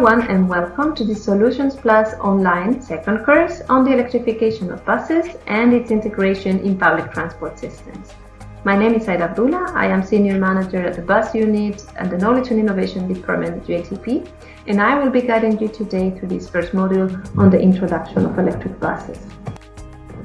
Everyone and welcome to the Solutions Plus online second course on the electrification of buses and its integration in public transport systems. My name is Said Abdullah, I am Senior Manager at the Bus Unit and the Knowledge and Innovation Department at UITP and I will be guiding you today through this first module on the introduction of electric buses.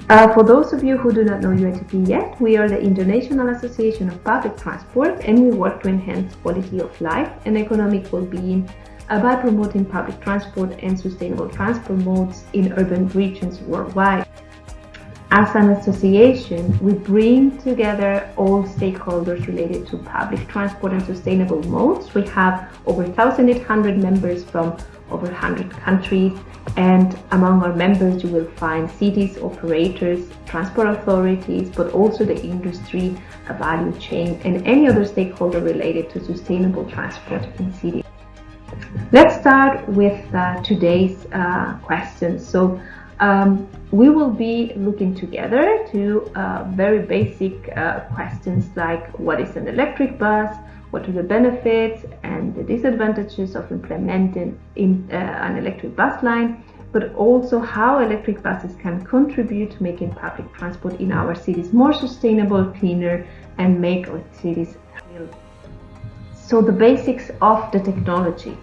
Uh, for those of you who do not know UITP yet, we are the International Association of Public Transport and we work to enhance quality of life and economic well-being by promoting public transport and sustainable transport modes in urban regions worldwide. As an association, we bring together all stakeholders related to public transport and sustainable modes. We have over 1,800 members from over 100 countries and among our members you will find cities, operators, transport authorities, but also the industry, a value chain and any other stakeholder related to sustainable transport in cities. Let's start with uh, today's uh. So um, we will be looking together to uh, very basic uh, questions like what is an electric bus, what are the benefits and the disadvantages of implementing in, uh, an electric bus line, but also how electric buses can contribute to making public transport in our cities more sustainable, cleaner, and make our cities. So the basics of the technology.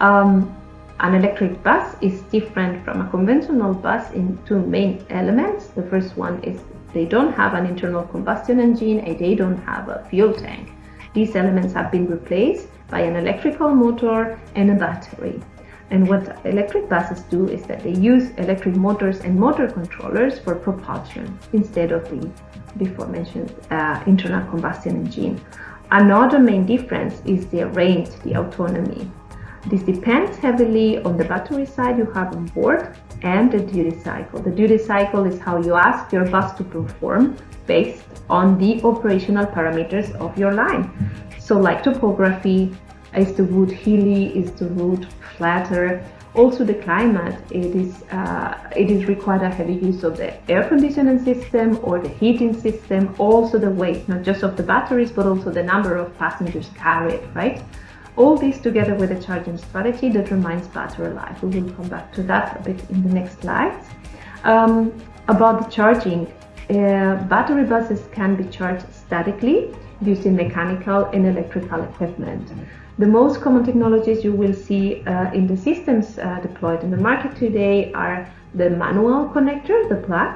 Um, an electric bus is different from a conventional bus in two main elements. The first one is they don't have an internal combustion engine and they don't have a fuel tank. These elements have been replaced by an electrical motor and a battery. And what electric buses do is that they use electric motors and motor controllers for propulsion instead of the before mentioned uh, internal combustion engine. Another main difference is the range, the autonomy. This depends heavily on the battery side you have on board and the duty cycle. The duty cycle is how you ask your bus to perform based on the operational parameters of your line. So like topography, is the route hilly, is the route flatter, also the climate, it is, uh, it is required a heavy use of the air conditioning system or the heating system, also the weight, not just of the batteries, but also the number of passengers carried, right? All this together with a charging strategy that determines battery life. We will come back to that a bit in the next slides. Um, about the charging, uh, battery buses can be charged statically using mechanical and electrical equipment. The most common technologies you will see uh, in the systems uh, deployed in the market today are the manual connector, the plug,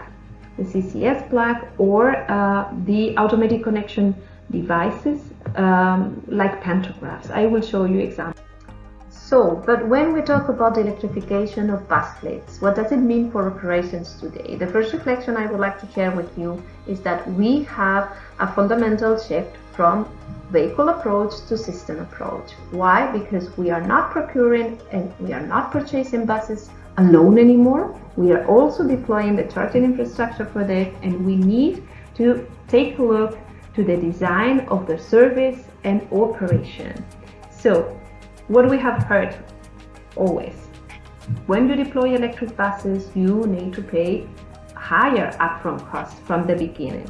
the CCS plug, or uh, the automatic connection devices um, like pantographs. I will show you examples. So, but when we talk about the electrification of bus fleets, what does it mean for operations today? The first reflection I would like to share with you is that we have a fundamental shift from vehicle approach to system approach. Why? Because we are not procuring and we are not purchasing buses alone anymore. We are also deploying the charging infrastructure for that and we need to take a look to the design of the service and operation. So what we have heard always, when you deploy electric buses, you need to pay higher upfront costs from the beginning.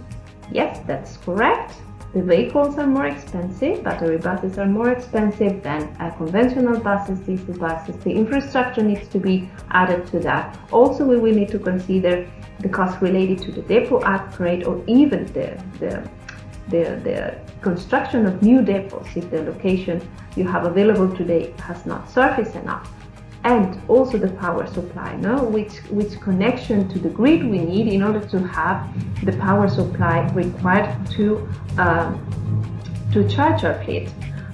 Yes, that's correct. The vehicles are more expensive, battery buses are more expensive than conventional buses, diesel buses. The infrastructure needs to be added to that. Also, we will need to consider the cost related to the depot upgrade or even the, the the, the construction of new depots if the location you have available today has not surface enough. And also the power supply no? Which which connection to the grid we need in order to have the power supply required to um, to charge our fleet.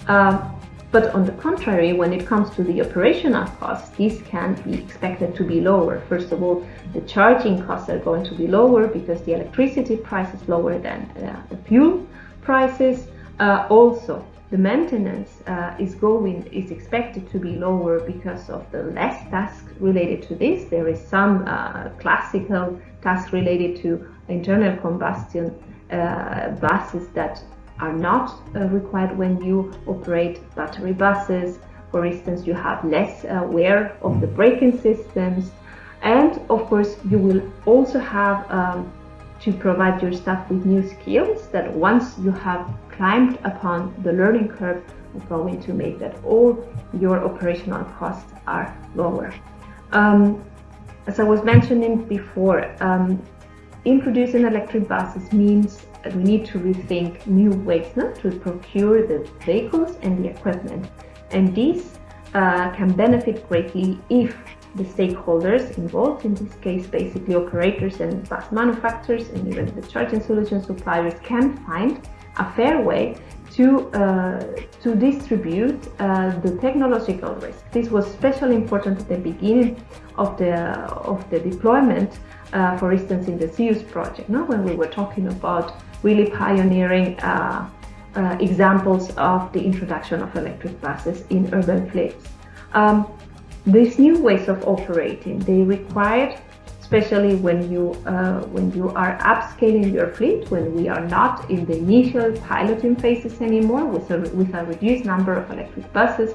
Um, but on the contrary, when it comes to the operational costs, these can be expected to be lower. First of all, the charging costs are going to be lower because the electricity price is lower than uh, the fuel prices. Uh, also, the maintenance uh, is going is expected to be lower because of the less tasks related to this. There is some uh, classical tasks related to internal combustion uh, buses that are not uh, required when you operate battery buses. For instance, you have less wear of the braking systems. And of course, you will also have um, to provide your staff with new skills that once you have climbed upon the learning curve are going to make that all your operational costs are lower. Um, as I was mentioning before, um, introducing electric buses means that we need to rethink new ways no, to procure the vehicles and the equipment. And this uh, can benefit greatly if the stakeholders involved, in this case basically operators and bus manufacturers and even the charging solution suppliers can find a fair way to, uh, to distribute uh, the technological risk. This was especially important at the beginning of the, of the deployment, uh, for instance in the ZeEUS project, no? when we were talking about really pioneering uh, uh, examples of the introduction of electric buses in urban fleets. Um, these new ways of operating, they required, especially when you, uh, when you are upscaling your fleet, when we are not in the initial piloting phases anymore with a, with a reduced number of electric buses,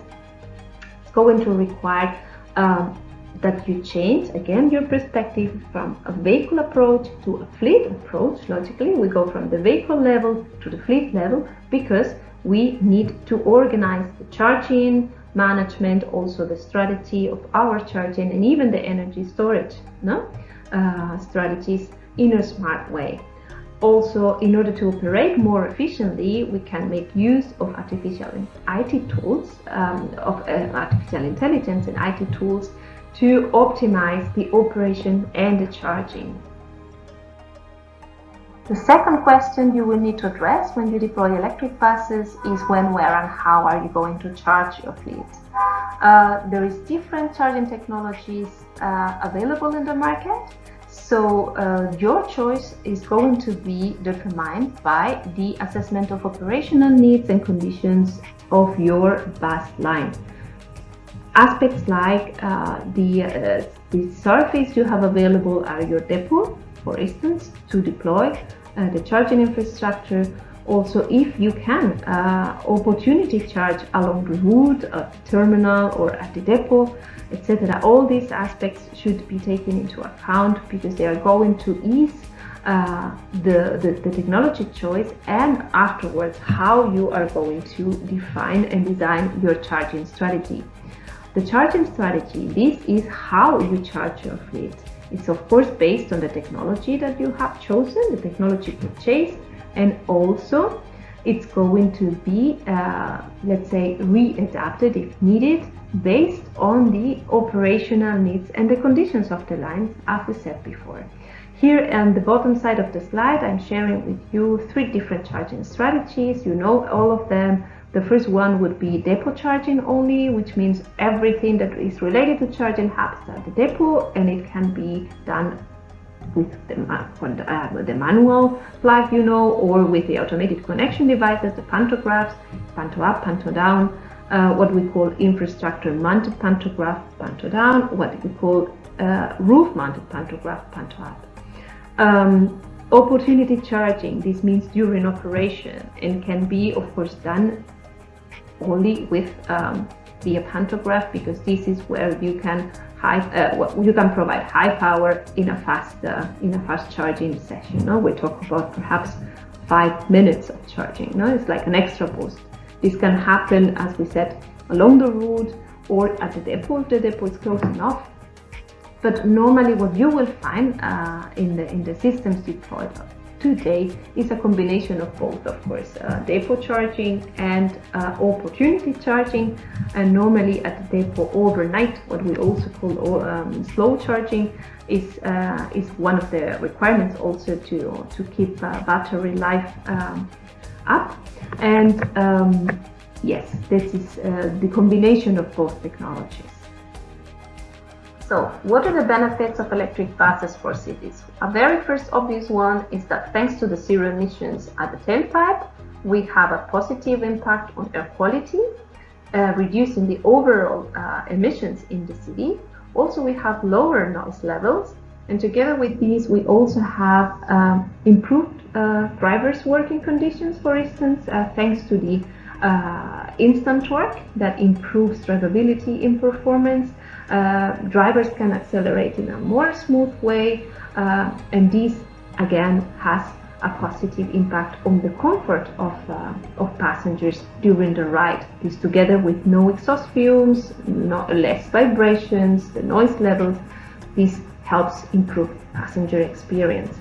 it's going to require um, that you change again your perspective from a vehicle approach to a fleet approach. Logically, we go from the vehicle level to the fleet level because we need to organize the charging, management, also the strategy of our charging and even the energy storage no? Uh, strategies in a smart way. Also, in order to operate more efficiently, we can make use of artificial IT tools, um, of uh, artificial intelligence and IT tools to optimize the operation and the charging. The second question you will need to address when you deploy electric buses is when, where and how are you going to charge your fleet. Uh, there is different charging technologies uh, available in the market, so uh, your choice is going to be determined by the assessment of operational needs and conditions of your bus line. Aspects like uh, the, uh, the surface you have available are your depot, for instance, to deploy the charging infrastructure. Also, if you can, uh, opportunity charge along the route, at the terminal or at the depot, etc. All these aspects should be taken into account because they are going to ease uh, the, the, the, technology choice and afterwards how you are going to define and design your charging strategy. The charging strategy, this is how you charge your fleet. It's of course based on the technology that you have chosen, the technology purchased, and also it's going to be, uh, let's say, readapted if needed based on the operational needs and the conditions of the lines, as we said before. Here on the bottom side of the slide, I'm sharing with you three different charging strategies. You know all of them. The first one would be depot charging only, which means everything that is related to charging happens at the depot and it can be done with the, uh, the manual plug, you know, or with the automated connection devices, the pantographs, panto up, panto down, uh, what we call infrastructure mounted pantograph, panto down, what we call uh, roof mounted pantograph, panto up. Um, opportunity charging, this means during operation and can be of course done only with um, via pantograph because this is where you can high uh, you can provide high power in a fast uh, in a fast charging session. No, we talk about perhaps five minutes of charging. No, it's like an extra boost. This can happen, as we said, along the route or at the depot if the depot is close enough. But normally, what you will find uh, in the in the systems deployed today is a combination of both, of course, uh, depot charging and uh, opportunity charging. And normally at the depot overnight, what we also call um, slow charging is uh, is one of the requirements also to to keep uh, battery life um, up. And um, yes, this is uh, the combination of both technologies. So, what are the benefits of electric buses for cities? A very first obvious one is that thanks to the zero emissions at the tailpipe, we have a positive impact on air quality, uh, reducing the overall uh, emissions in the city. Also, we have lower noise levels, and together with these, we also have um, improved uh, drivers' working conditions, for instance, uh, thanks to the uh, instant torque that improves drivability in performance drivers can accelerate in a more smooth way uh, and this again has a positive impact on the comfort of, uh, of passengers during the ride. This together with no exhaust fumes, less vibrations, the noise levels, this helps improve passenger experience.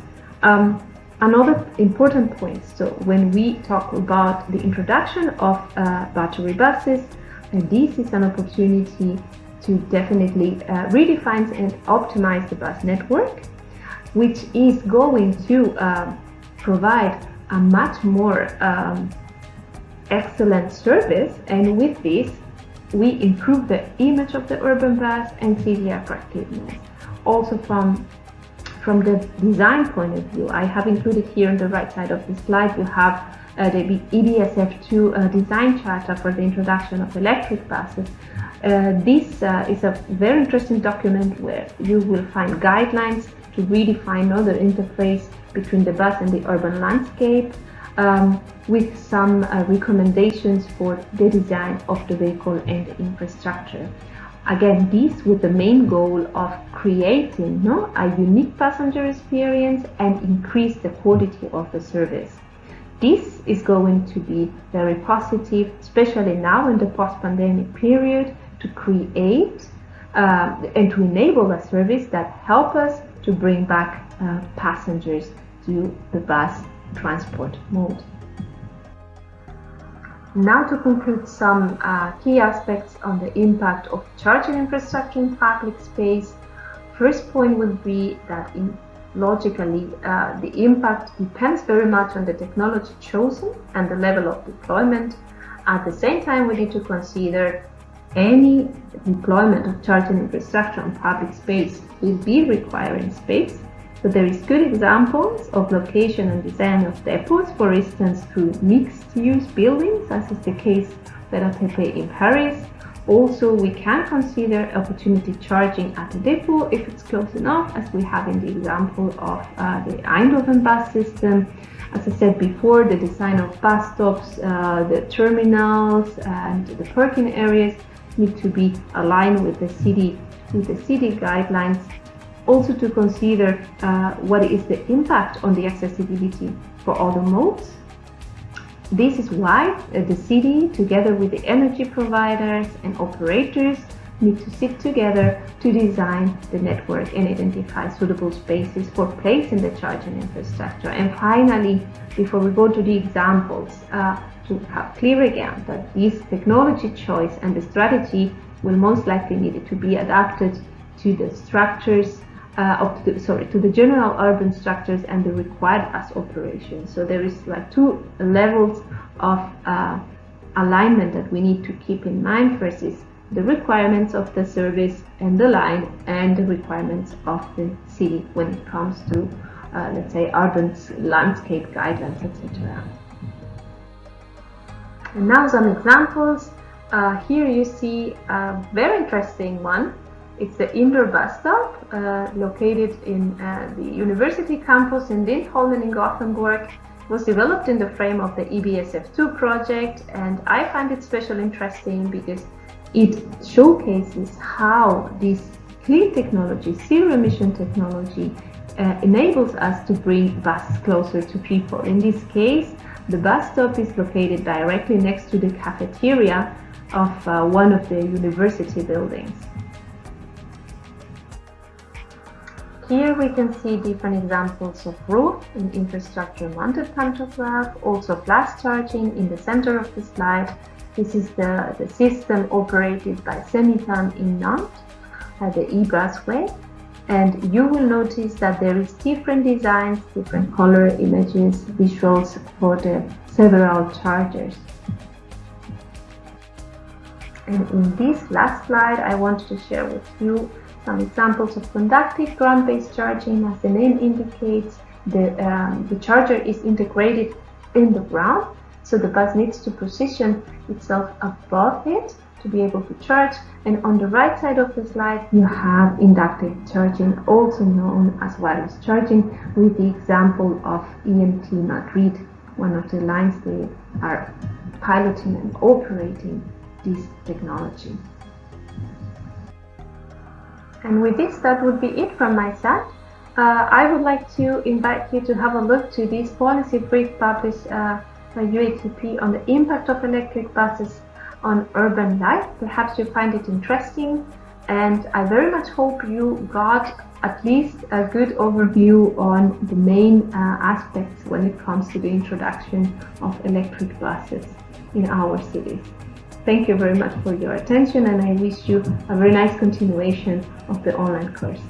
Um, another important point, so when we talk about the introduction of uh, battery buses, uh, this is an opportunity to definitely uh, redefine and optimize the bus network, which is going to um, provide a much more um, excellent service and with this we improve the image of the urban bus and city attractiveness. Also from from the design point of view, I have included here on the right side of the slide, you have uh, the EBSF2 uh, design charter for the introduction of electric buses. Uh, this uh, is a very interesting document where you will find guidelines to redefine another interface between the bus and the urban landscape um, with some uh, recommendations for the design of the vehicle and the infrastructure. Again, this with the main goal of creating no, a unique passenger experience and increase the quality of the service. This is going to be very positive, especially now in the post-pandemic period, to create uh, and to enable a service that help us to bring back uh, passengers to the bus transport mode. Now to conclude some uh, key aspects on the impact of charging infrastructure in public space. First point would be that in logically uh, the impact depends very much on the technology chosen and the level of deployment. At the same time, we need to consider any deployment of charging infrastructure on public space will be requiring space so there is good examples of location and design of depots, for instance through mixed-use buildings, as is the case RATP in Paris. Also, we can consider opportunity charging at the depot if it's close enough, as we have in the example of uh, the Eindhoven bus system. As I said before, the design of bus stops, uh, the terminals, and the parking areas need to be aligned with the city with the city guidelines also to consider uh, what is the impact on the accessibility for other modes. This is why uh, the city, together with the energy providers and operators, need to sit together to design the network and identify suitable spaces for placing the charging infrastructure. And finally, before we go to the examples, uh, to have clear again that this technology choice and the strategy will most likely need to be adapted to the structures uh, of the, sorry to the general urban structures and the required bus operations. So there is like two levels of uh, alignment that we need to keep in mind. First is the requirements of the service and the line and the requirements of the city when it comes to uh, let's say urban landscape guidelines etc. And now some examples. Uh, here you see a very interesting one it's the indoor bus stop uh, located in uh, the university campus in Lindholmen in Gothenburg. It was developed in the frame of the EBSF2 project and I find it especially interesting because it showcases how this clean technology, zero emission technology, uh, enables us to bring buses closer to people. In this case, the bus stop is located directly next to the cafeteria of uh, one of the university buildings. Here we can see different examples of roof in infrastructure mounted pantograph, also flash charging in the center of the slide. This is the, the system operated by Semitan in Nantes, at the e-busway. And you will notice that there is different designs, different color images, visuals for the several chargers. And in this last slide, I want to share with you some examples of conductive ground-based charging, as the name indicates, the, um, the charger is integrated in the ground, so the bus needs to position itself above it to be able to charge. And on the right side of the slide, you have inductive charging, also known as wireless charging, with the example of EMT Madrid, one of the lines they are piloting and operating this technology. And with this, that would be it from my side. uh, I would like to invite you to have a look to this policy brief published uh, by UITP on the impact of electric buses on urban life. Perhaps you find it interesting and I very much hope you got at least a good overview on the main uh, aspects when it comes to the introduction of electric buses in our cities. Thank you very much for your attention and I wish you a very nice continuation of the online course.